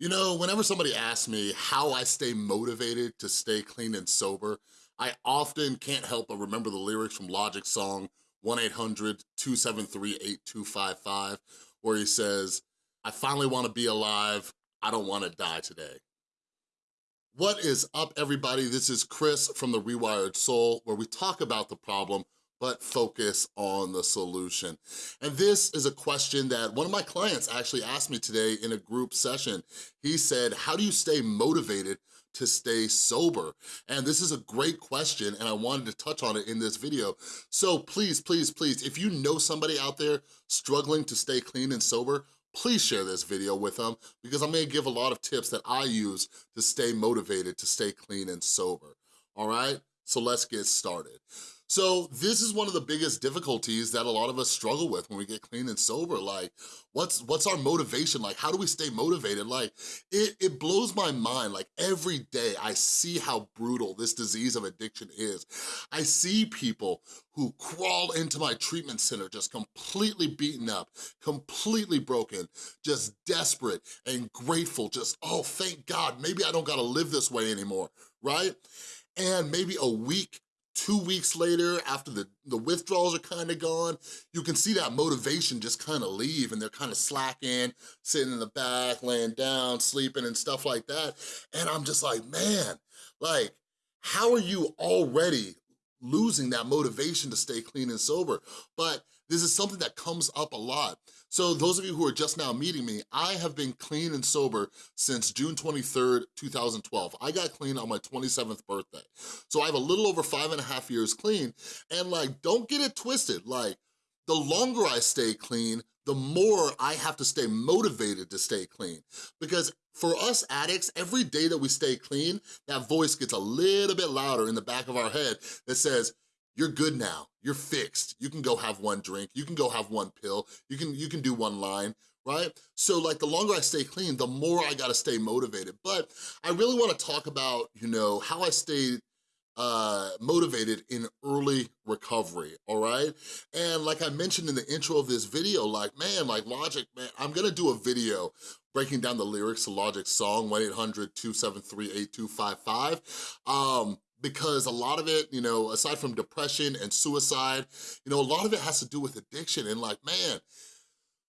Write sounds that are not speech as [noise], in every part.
You know, whenever somebody asks me how I stay motivated to stay clean and sober, I often can't help but remember the lyrics from Logic's song 1-800-273-8255, where he says, I finally wanna be alive, I don't wanna die today. What is up, everybody? This is Chris from The Rewired Soul, where we talk about the problem but focus on the solution. And this is a question that one of my clients actually asked me today in a group session. He said, how do you stay motivated to stay sober? And this is a great question and I wanted to touch on it in this video. So please, please, please, if you know somebody out there struggling to stay clean and sober, please share this video with them because I'm gonna give a lot of tips that I use to stay motivated to stay clean and sober, all right? So let's get started. So this is one of the biggest difficulties that a lot of us struggle with when we get clean and sober. Like, what's what's our motivation? Like, how do we stay motivated? Like, it, it blows my mind. Like, every day I see how brutal this disease of addiction is. I see people who crawl into my treatment center just completely beaten up, completely broken, just desperate and grateful, just, oh, thank God, maybe I don't gotta live this way anymore, right? And maybe a week two weeks later, after the, the withdrawals are kind of gone, you can see that motivation just kind of leave and they're kind of slacking, sitting in the back, laying down, sleeping and stuff like that. And I'm just like, man, like, how are you already losing that motivation to stay clean and sober? But this is something that comes up a lot. So those of you who are just now meeting me, I have been clean and sober since June 23rd, 2012. I got clean on my 27th birthday. So I have a little over five and a half years clean. And like, don't get it twisted. Like, the longer I stay clean, the more I have to stay motivated to stay clean. Because for us addicts, every day that we stay clean, that voice gets a little bit louder in the back of our head that says, you're good now, you're fixed. You can go have one drink, you can go have one pill, you can, you can do one line, right? So like the longer I stay clean, the more I gotta stay motivated. But I really wanna talk about, you know, how I stayed uh, motivated in early recovery, all right? And like I mentioned in the intro of this video, like, man, like Logic, man, I'm gonna do a video breaking down the lyrics to Logic's song, 1-800-273-8255. Um, because a lot of it, you know, aside from depression and suicide, you know, a lot of it has to do with addiction and like, man,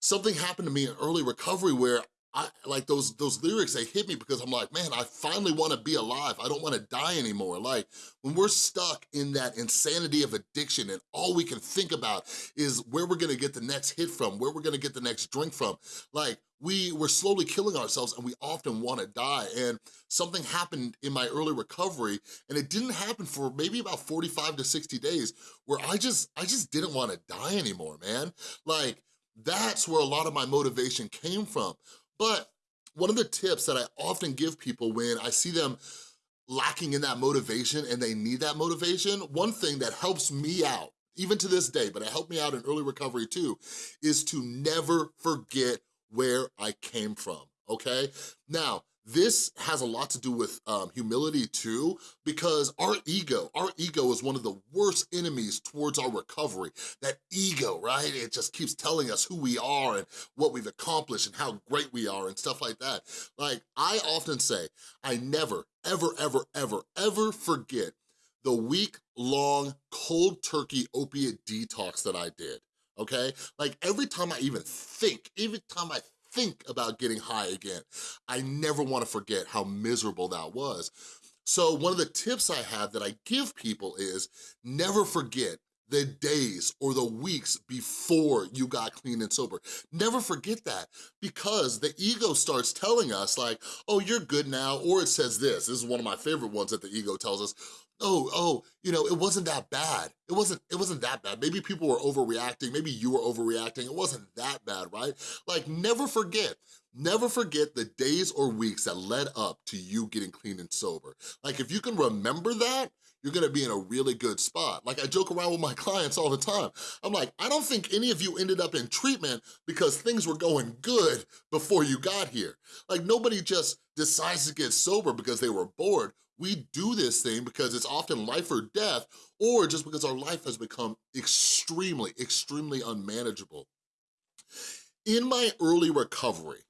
something happened to me in early recovery where I, like those those lyrics, they hit me because I'm like, man, I finally wanna be alive. I don't wanna die anymore. Like when we're stuck in that insanity of addiction and all we can think about is where we're gonna get the next hit from, where we're gonna get the next drink from. Like we were slowly killing ourselves and we often wanna die. And something happened in my early recovery and it didn't happen for maybe about 45 to 60 days where I just, I just didn't wanna die anymore, man. Like that's where a lot of my motivation came from. But one of the tips that I often give people when I see them lacking in that motivation and they need that motivation, one thing that helps me out, even to this day, but it helped me out in early recovery too, is to never forget where I came from, okay? Now, this has a lot to do with um, humility too, because our ego, our ego is one of the worst enemies towards our recovery. That ego, right? It just keeps telling us who we are and what we've accomplished and how great we are and stuff like that. Like, I often say, I never, ever, ever, ever, ever forget the week-long cold turkey opiate detox that I did, okay? Like, every time I even think, every time I think about getting high again. I never wanna forget how miserable that was. So one of the tips I have that I give people is never forget the days or the weeks before you got clean and sober. Never forget that because the ego starts telling us like, oh, you're good now, or it says this, this is one of my favorite ones that the ego tells us, oh, oh, you know, it wasn't that bad. It wasn't, it wasn't that bad. Maybe people were overreacting. Maybe you were overreacting. It wasn't that bad, right? Like, never forget, never forget the days or weeks that led up to you getting clean and sober. Like, if you can remember that, you're gonna be in a really good spot. Like I joke around with my [laughs] clients all the time. I'm like, I don't think any of you ended up in treatment because things were going good before you got here. Like nobody just decides to get sober because they were bored. We do this thing because it's often life or death or just because our life has become extremely, extremely unmanageable. In my early recovery,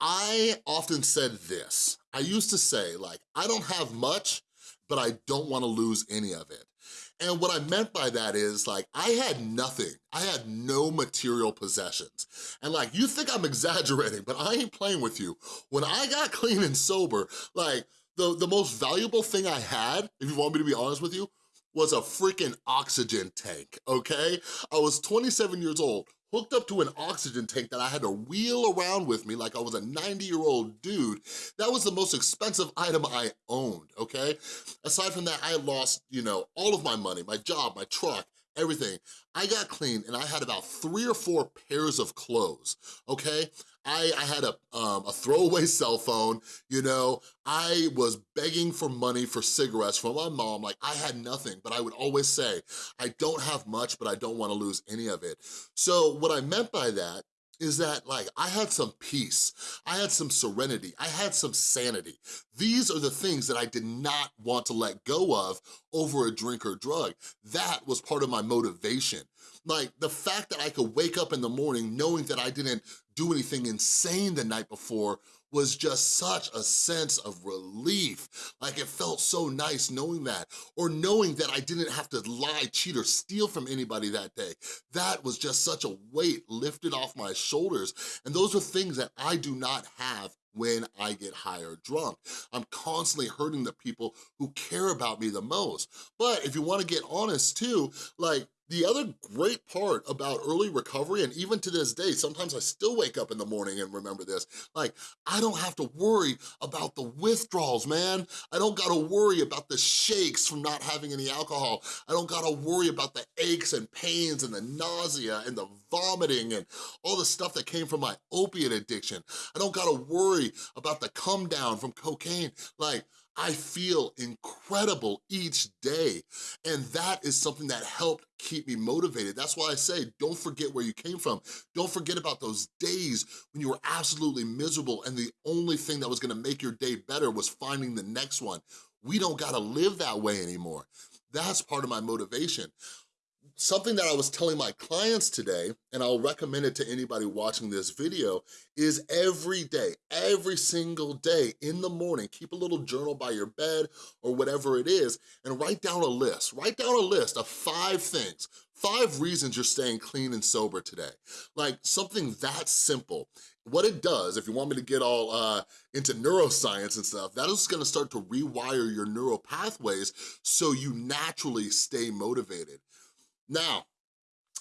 I often said this. I used to say, like, I don't have much, but I don't wanna lose any of it. And what I meant by that is like, I had nothing. I had no material possessions. And like, you think I'm [laughs] exaggerating, but I ain't playing with you. When I got clean and sober, like the, the most valuable thing I had, if you want me to be honest with you, was a freaking oxygen tank, okay? I was 27 years old, hooked up to an oxygen tank that I had to wheel around with me like I was a 90-year-old dude. That was the most expensive item I owned, okay? Aside from that, I lost, you know, all of my money, my job, my truck, everything. I got clean and I had about three or four pairs of clothes, okay? I, I had a, um, a throwaway [laughs] cell phone, you know, I was begging for money for cigarettes from my mom, like I had nothing, but I would always say, I don't have much, but I don't wanna lose any of it. So what I meant by that is that like I had some peace, I had some serenity, I had some sanity. These are the things that I did not want to let go of over a drink or drug. That was part of my motivation. Like the fact that I could wake up in the morning knowing that I didn't do anything insane the night before was just such a sense of relief. Like it felt so nice knowing that, or knowing that I didn't have to lie, cheat, or steal from anybody that day. That was just such a weight lifted off my shoulders. And those are things that I do not have when I get high or drunk. I'm constantly hurting the people who care about me the most. But if you wanna get honest too, like the other great part about early recovery, and even to this day, sometimes I still wake up in the morning and remember this, like, I don't have to worry about the withdrawals, man. I don't gotta worry about the shakes from not having any alcohol. I don't gotta worry about the aches and pains and the nausea and the vomiting and all the stuff that came from my opiate addiction. I don't gotta worry about the come down from cocaine. Like, I feel incredible each day. And that is something that helped keep me motivated. That's why I say, don't forget where you came from. Don't forget about those days when you were absolutely miserable and the only thing that was gonna make your day better was finding the next one. We don't gotta live that way anymore. That's part of my motivation. Something that I was telling my clients today, and I'll recommend it to anybody watching this video, is every day, every single day in the morning, keep a little journal by your bed or whatever it is, and write down a list. Write down a list of five things, five reasons you're staying clean and sober today. Like something that simple. What it does, if you want me to get all uh, into neuroscience and stuff, that is gonna start to rewire your neural pathways so you naturally stay motivated. Now,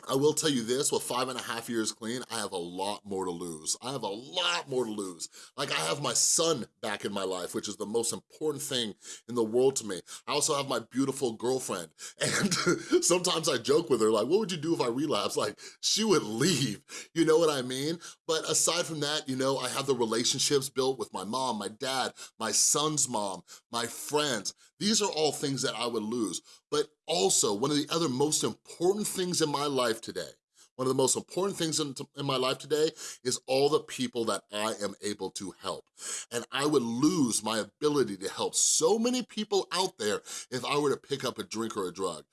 I will tell you this, with five and a half years clean, I have a lot more to lose. I have a lot more to lose. Like I have my son back in my life, which is the most important thing in the world to me. I also have my beautiful girlfriend. [laughs] And sometimes I joke with her, like, what would you do if I relapse? Like, she would leave, you know what I mean? But aside from that, you know, I have the relationships built with my mom, my dad, my son's mom, my friends. These are all things that I would lose. But also, one of the other most important things in my life today, one of the most important things in, in, my life today is all the people that I am able to help. And I would lose my ability to help so many people out there if I were to pick up a drink or a drug.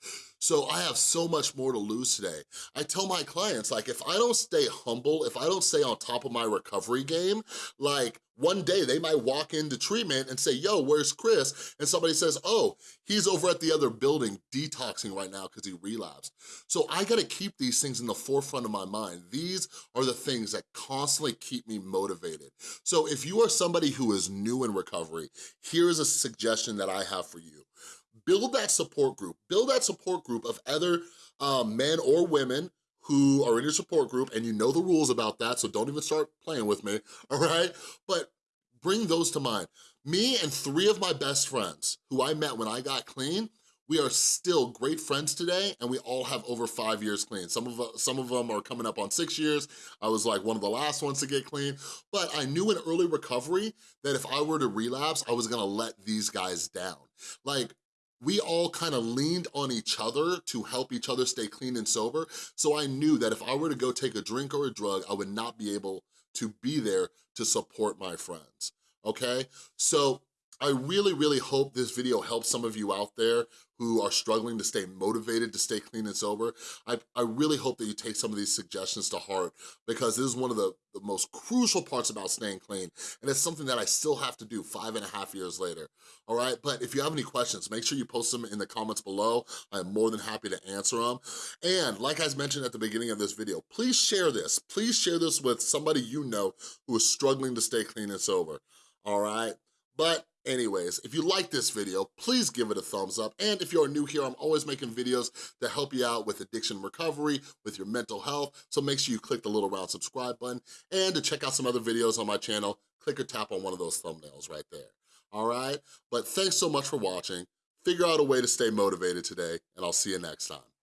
So I have so much more to lose today. I tell my clients, like, if I don't stay humble, if I don't stay on top of my recovery game, like, one day they might walk into treatment and say, yo, where's Chris? And somebody says, oh, he's over at the other building detoxing right now because he relapsed. So I gotta keep these things in the forefront of my mind. These are the things that constantly keep me motivated. So if you are somebody who is new in recovery, here's a suggestion that I have for you build that support group. Build that support group of other um, men or women who are in your support group and you know the rules about that, so don't even start playing with me, [laughs] all right? But bring those to mind. Me and three of my best friends who I met when I got clean, we are still great friends today and we all have over five years clean. Some of, some of them are coming up on six years. I was like one of the last ones to get clean, but I knew in early recovery that if I were to relapse, I was gonna let these guys down. Like we all kind of leaned on each other to help each other stay clean and sober. So I knew that if I were to go take a drink or a drug, I would not be able to be there to support my friends, okay? So I really, really hope this video helps some of you out there who are struggling to stay motivated to stay clean and sober. I, I really hope that you take some of these suggestions to heart because this is one of the, the most crucial parts about staying clean and it's something that I still have to do five and a half years later, all right? But if you have any questions, make sure you post them in the comments below. I'm more than happy to answer them. And like I mentioned at the beginning of this video, please share this. Please share this with somebody you know who is struggling to stay clean and sober, all right? But anyways, if you like this video, please give it a thumbs up. And if you're new here, I'm always making videos to help you out with addiction recovery, with your mental health. So make sure you click the little round subscribe button. And to check out some other videos on my channel, click or tap on one of those thumbnails right there. All right? But thanks so much for watching. Figure out a way to stay motivated today, and I'll see you next time.